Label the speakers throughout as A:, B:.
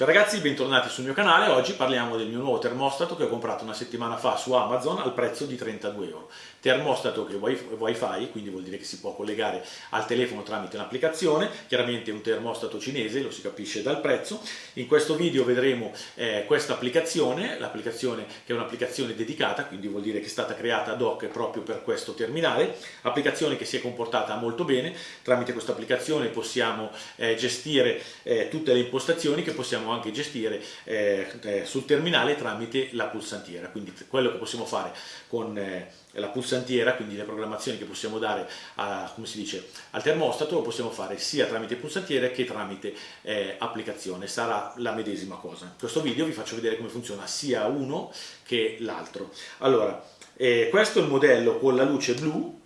A: Ciao ragazzi, bentornati sul mio canale. Oggi parliamo del mio nuovo termostato che ho comprato una settimana fa su Amazon al prezzo di 32 euro. Termostato che è wifi, quindi vuol dire che si può collegare al telefono tramite un'applicazione, chiaramente un termostato cinese, lo si capisce dal prezzo. In questo video vedremo eh, questa applicazione, l'applicazione che è un'applicazione dedicata, quindi vuol dire che è stata creata ad hoc proprio per questo terminale, applicazione che si è comportata molto bene. Tramite questa applicazione possiamo eh, gestire eh, tutte le impostazioni che possiamo anche gestire eh, eh, sul terminale tramite la pulsantiera, quindi quello che possiamo fare con eh, la pulsantiera, quindi le programmazioni che possiamo dare a, dice, al termostato lo possiamo fare sia tramite pulsantiere che tramite eh, applicazione, sarà la medesima cosa. In questo video vi faccio vedere come funziona sia uno che l'altro. Allora, eh, questo è il modello con la luce blu,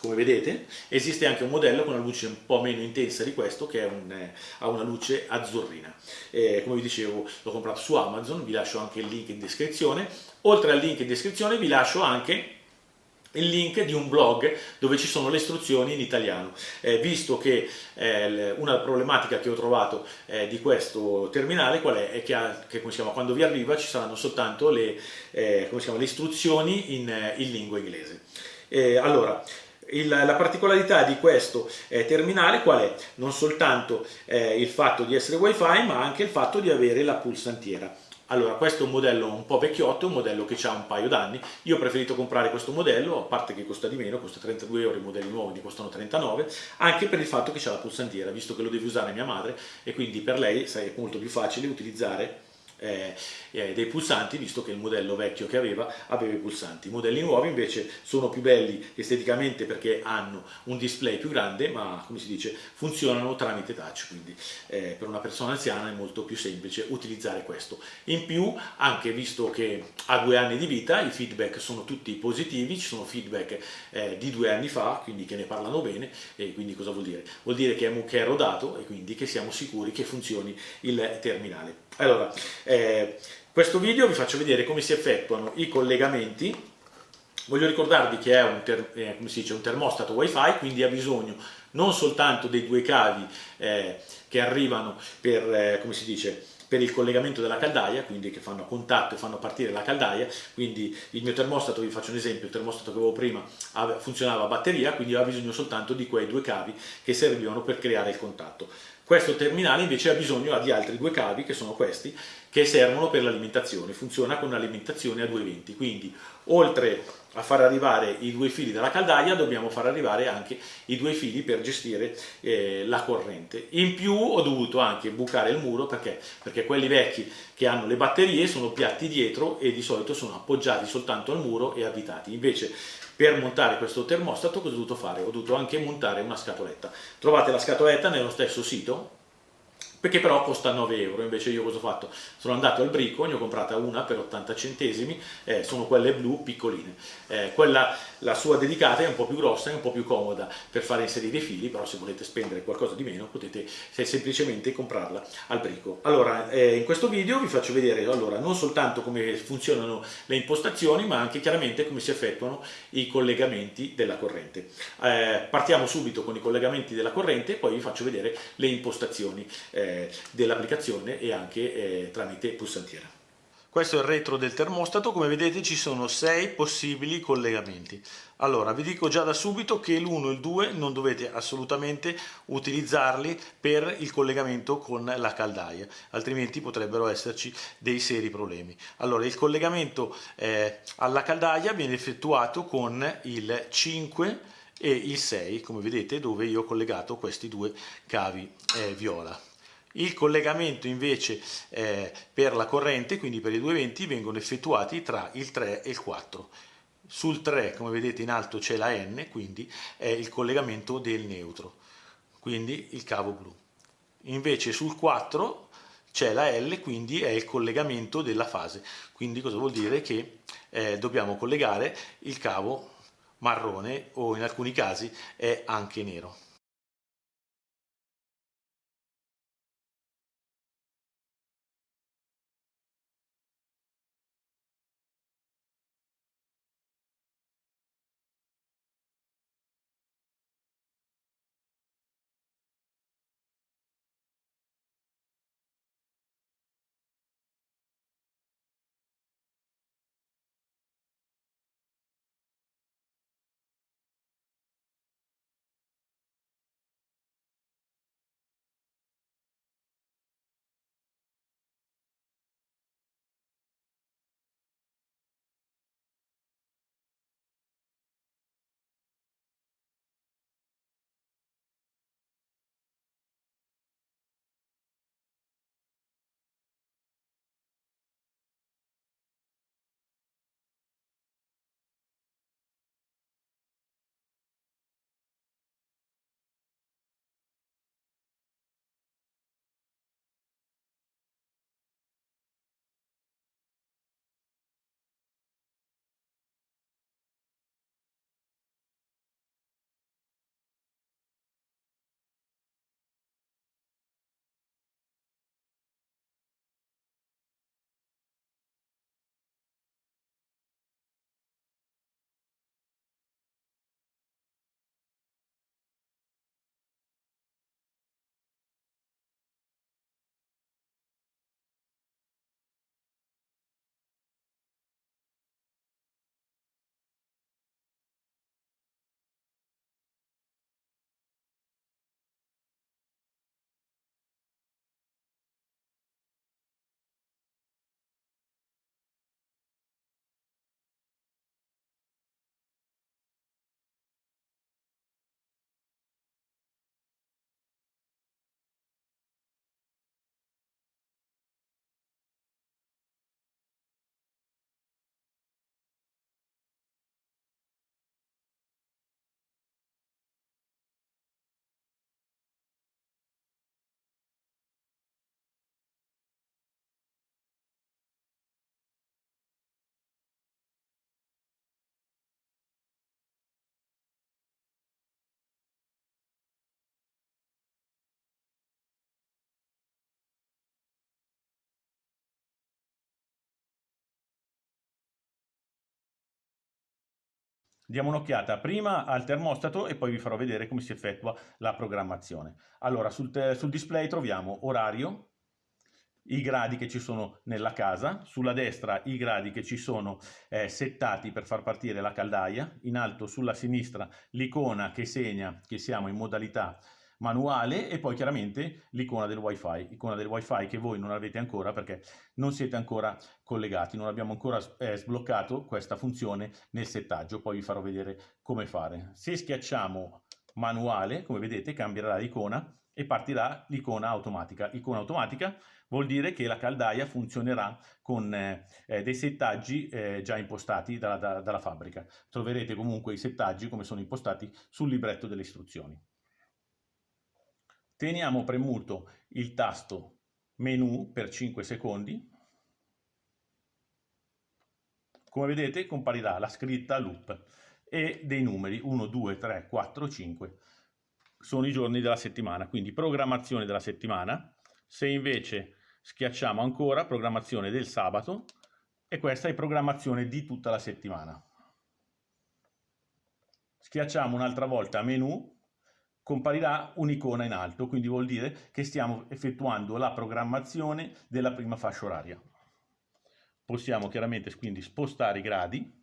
A: come vedete esiste anche un modello con una luce un po' meno intensa di questo che un, eh, ha una luce azzurrina. Eh, come vi dicevo l'ho comprato su Amazon vi lascio anche il link in descrizione. Oltre al link in descrizione vi lascio anche il link di un blog dove ci sono le istruzioni in italiano, eh, visto che eh, una problematica che ho trovato eh, di questo terminale qual è? è che, ha, che chiama, quando vi arriva ci saranno soltanto le, eh, chiama, le istruzioni in, eh, in, lingua inglese. Allora, il, la particolarità di questo eh, terminale qual è? Non soltanto eh, il fatto di essere wifi ma anche il fatto di avere la pulsantiera. Allora, questo è un modello un po' vecchiotto, un modello che ha un paio d'anni. Io ho preferito comprare questo modello, a parte che costa di meno, costa 32 euro, i modelli nuovi ne costano 39, anche per il fatto che c'è la pulsantiera, visto che lo deve usare mia madre e quindi per lei è molto più facile utilizzare eh, eh, dei pulsanti, visto che il modello vecchio che aveva aveva i pulsanti. I modelli nuovi invece sono più belli esteticamente perché hanno un display più grande, ma come si dice, funzionano tramite touch, quindi eh, per una persona anziana è molto più semplice utilizzare questo. In più, anche visto che ha due anni di vita, i feedback sono tutti positivi, ci sono feedback eh, di due anni fa, quindi che ne parlano bene, e quindi cosa vuol dire? Vuol dire che è, rodato e quindi che siamo sicuri che funzioni il terminale. Allora, eh, questo video vi faccio vedere come si effettuano i collegamenti. Voglio ricordarvi che è un, ter eh, dice, un termostato wifi, quindi ha bisogno non soltanto dei due cavi eh, che arrivano per, eh, come si dice, per il collegamento della caldaia, quindi che fanno contatto e fanno partire la caldaia, quindi il mio termostato, vi faccio un esempio, il termostato che avevo prima funzionava a batteria, quindi aveva bisogno soltanto di quei due cavi che servivano per creare il contatto. Questo terminale invece ha bisogno di altri due cavi, che sono questi, che servono per l'alimentazione, funziona con un'alimentazione a 220, quindi oltre a far arrivare i due fili dalla caldaia dobbiamo far arrivare anche i due fili per gestire eh, la corrente. In più ho dovuto anche bucare il muro perché? perché quelli vecchi che hanno le batterie sono piatti dietro e di solito sono appoggiati soltanto al muro e avvitati, invece per montare questo termostato cosa ho dovuto fare? Ho dovuto anche montare una scatoletta. Trovate la scatoletta nello stesso sito, perché però costa 9 euro, invece io cosa ho fatto? Sono andato al brico, ne ho comprata una per 80 centesimi, eh, sono quelle blu piccoline. Eh, quella, la sua dedicata è un po' più grossa, è un po' più comoda per fare inserire i fili, però se volete spendere qualcosa di meno potete semplicemente comprarla al brico. Allora, eh, in questo video vi faccio vedere allora, non soltanto come funzionano le impostazioni, ma anche chiaramente come si effettuano i collegamenti della corrente. Eh, partiamo subito con i collegamenti della corrente, poi vi faccio vedere le impostazioni eh, dell'applicazione e anche eh, tramite pulsantiera. Questo è il retro del termostato, come vedete ci sono sei possibili collegamenti. Allora, vi dico già da subito che l'1 e il 2 non dovete assolutamente utilizzarli per il collegamento con la caldaia, altrimenti potrebbero esserci dei seri problemi. Allora, il collegamento eh, alla caldaia viene effettuato con il 5 e il 6, come vedete, dove io ho collegato questi due cavi eh, viola. Il collegamento invece eh, per la corrente, quindi per i 220, vengono effettuati tra il 3 e il 4. Sul 3, come vedete in alto, c'è la N, quindi è il collegamento del neutro, quindi il cavo blu. Invece sul 4 c'è la L, quindi è il collegamento della fase. Quindi cosa vuol dire? Che eh, dobbiamo collegare il cavo marrone o in alcuni casi è anche nero. Diamo un'occhiata prima al termostato e poi vi farò vedere come si effettua la programmazione. Allora, sul, sul display troviamo orario, i gradi che ci sono nella casa, sulla destra i gradi che ci sono eh, settati per far partire la caldaia, in alto sulla sinistra l'icona che segna che siamo in modalità manuale e poi chiaramente l'icona del wifi, icona del wifi che voi non avete ancora perché non siete ancora collegati, non abbiamo ancora eh, sbloccato questa funzione nel settaggio, poi vi farò vedere come fare. Se schiacciamo manuale, come vedete cambierà l'icona e partirà l'icona automatica. Icona automatica vuol dire che la caldaia funzionerà con eh, eh dei settaggi eh, già impostati dalla, da, dalla fabbrica. Troverete comunque i settaggi come sono impostati sul libretto delle istruzioni. Teniamo premuto il tasto menu per 5 secondi. Come vedete comparirà la scritta loop e dei numeri 1, 2, 3, 4, 5 sono i giorni della settimana, quindi programmazione della settimana. Se invece schiacciamo ancora programmazione del sabato e questa è programmazione di tutta la settimana. Schiacciamo un'altra volta menu comparirà un'icona in alto, quindi vuol dire che stiamo effettuando la programmazione della prima fascia oraria. Possiamo chiaramente quindi spostare i gradi.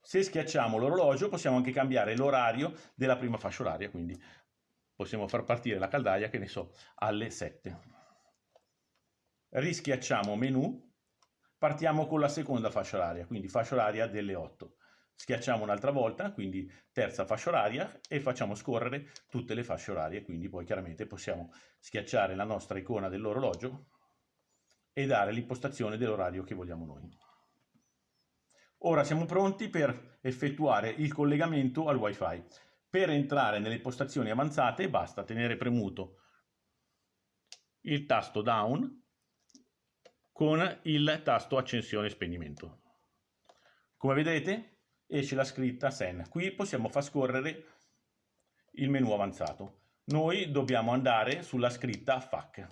A: Se schiacciamo l'orologio possiamo anche cambiare l'orario della prima fascia oraria, quindi possiamo far partire la caldaia, che ne so, alle 7. Rischiacciamo menu, partiamo con la seconda fascia oraria, quindi fascia oraria delle 8 schiacciamo un'altra volta, quindi terza fascia oraria e facciamo scorrere tutte le fasce orarie, quindi poi chiaramente possiamo schiacciare la nostra icona dell'orologio e dare l'impostazione dell'orario che vogliamo noi. Ora siamo pronti per effettuare il collegamento al wifi. Per entrare nelle impostazioni avanzate basta tenere premuto il tasto down con il tasto accensione e spegnimento. Come vedete esce la scritta SEN. Qui possiamo far scorrere il menu avanzato. Noi dobbiamo andare sulla scritta FAC.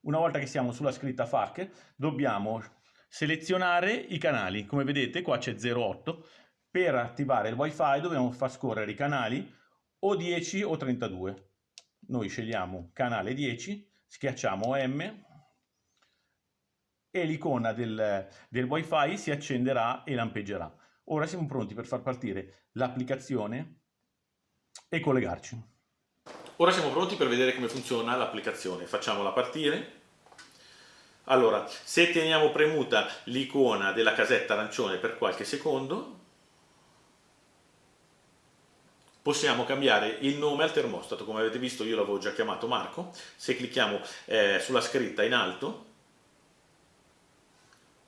A: Una volta che siamo sulla scritta FAC, dobbiamo selezionare i canali. Come vedete qua c'è 08. Per attivare il wifi dobbiamo far scorrere i canali o 10 o 32. Noi scegliamo canale 10, schiacciamo M e l'icona del, del wifi si accenderà e lampeggerà. Ora siamo pronti per far partire l'applicazione e collegarci.
B: Ora siamo pronti per vedere come funziona l'applicazione. Facciamola partire. Allora, se teniamo premuta l'icona della casetta arancione per qualche secondo, possiamo cambiare il nome al termostato. Come avete visto io l'avevo già chiamato Marco. Se clicchiamo eh, sulla scritta in alto,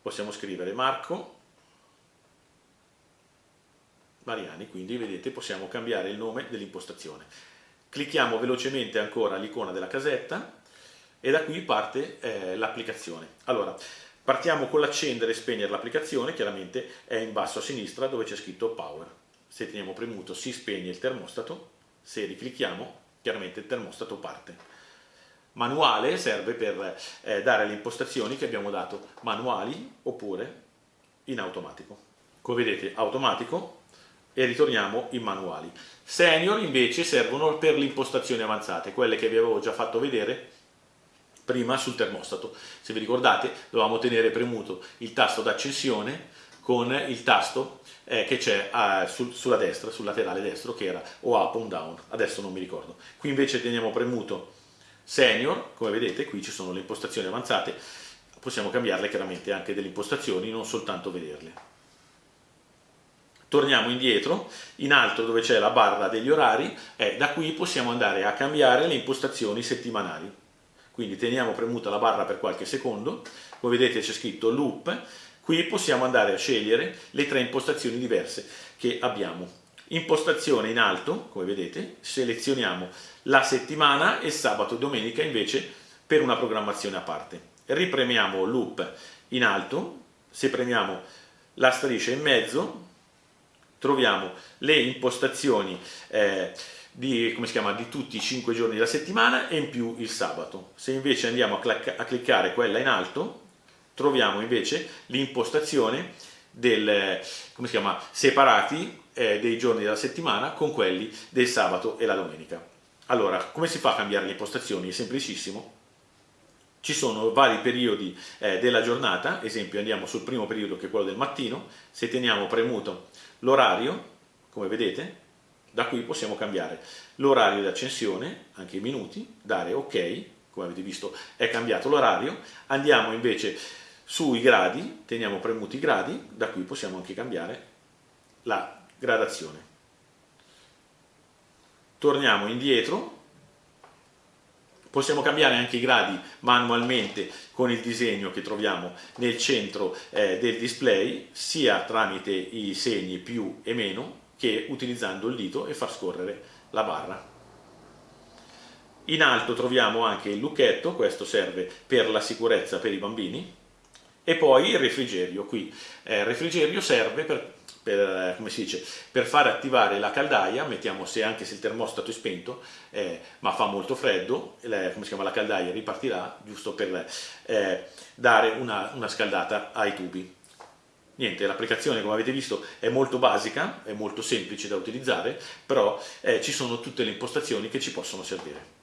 B: possiamo scrivere Marco Mariani, quindi vedete possiamo cambiare il nome dell'impostazione. Clicchiamo velocemente ancora l'icona della casetta e da qui parte eh, l'applicazione. Allora, partiamo con l'accendere e spegnere l'applicazione, chiaramente è in basso a sinistra dove c'è scritto Power. Se teniamo premuto si spegne il termostato, se riclicchiamo chiaramente il termostato parte manuale serve per eh, dare le impostazioni che abbiamo dato manuali oppure in automatico. Come vedete automatico e ritorniamo in manuali. Senior invece servono per le impostazioni avanzate, quelle che vi avevo già fatto vedere prima sul termostato. Se vi ricordate dovevamo tenere premuto il tasto d'accensione con il tasto eh, che c'è eh, sul, sulla destra, sul laterale destro che era o up o down, adesso non mi ricordo. Qui invece teniamo premuto Senior, come vedete qui ci sono le impostazioni avanzate, possiamo cambiarle chiaramente anche delle impostazioni, non soltanto vederle. Torniamo indietro, in alto dove c'è la barra degli orari, e da qui possiamo andare a cambiare le impostazioni settimanali. Quindi teniamo premuta la barra per qualche secondo, come vedete c'è scritto loop, qui possiamo andare a scegliere le tre impostazioni diverse che abbiamo impostazione in alto, come vedete, selezioniamo la settimana e sabato e domenica invece per una programmazione a parte. Ripremiamo loop in alto, se premiamo la striscia in mezzo troviamo le impostazioni eh, di, chiama, di, tutti i 5 giorni della settimana e in più il sabato. Se invece andiamo a, a cliccare quella in alto troviamo invece l'impostazione
A: del, chiama, separati eh, dei giorni della settimana con quelli del sabato e la domenica. Allora, come si fa a cambiare le impostazioni? È semplicissimo. Ci sono vari periodi eh, della giornata, esempio andiamo sul primo periodo che è quello del mattino, se teniamo premuto l'orario, come vedete, da qui possiamo cambiare l'orario di accensione, anche i minuti, dare ok, come avete visto è cambiato l'orario, andiamo invece sui gradi, teniamo premuti i gradi, da qui possiamo anche cambiare la gradazione. Torniamo indietro, possiamo cambiare anche i gradi manualmente con il disegno che troviamo nel centro eh, del display, sia tramite i segni più e meno, che utilizzando il dito e far scorrere la barra. In alto troviamo anche il lucchetto, questo serve per la sicurezza per i bambini, e poi il refrigerio qui. Eh, il refrigerio serve per, per, dice, per, fare attivare la caldaia, mettiamo se anche se il termostato è spento, eh, ma fa molto freddo, la, come si chiama, la caldaia ripartirà giusto per eh, dare una, una scaldata ai tubi. Niente, l'applicazione come avete visto è molto basica, è molto semplice da utilizzare, però eh, ci sono tutte le impostazioni che ci possono servire.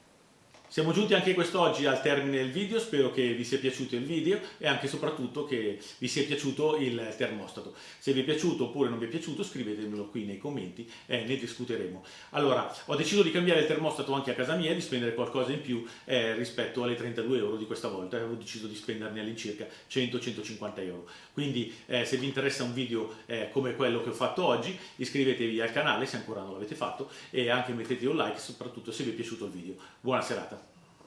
A: Siamo giunti anche quest'oggi al termine del video, spero che vi sia piaciuto il video e anche e soprattutto che vi sia piaciuto il termostato. Se vi è piaciuto oppure non vi è piaciuto scrivetemelo qui nei commenti e ne discuteremo. Allora, ho deciso di cambiare il termostato anche a casa mia e di spendere qualcosa in più eh, rispetto alle 32 euro di questa volta, avevo deciso di spenderne all'incirca 100-150 euro. Quindi eh, se vi interessa un video eh, come quello che ho fatto oggi, iscrivetevi al canale se ancora non l'avete fatto e anche mettete un like soprattutto se vi è piaciuto il video. Buona serata!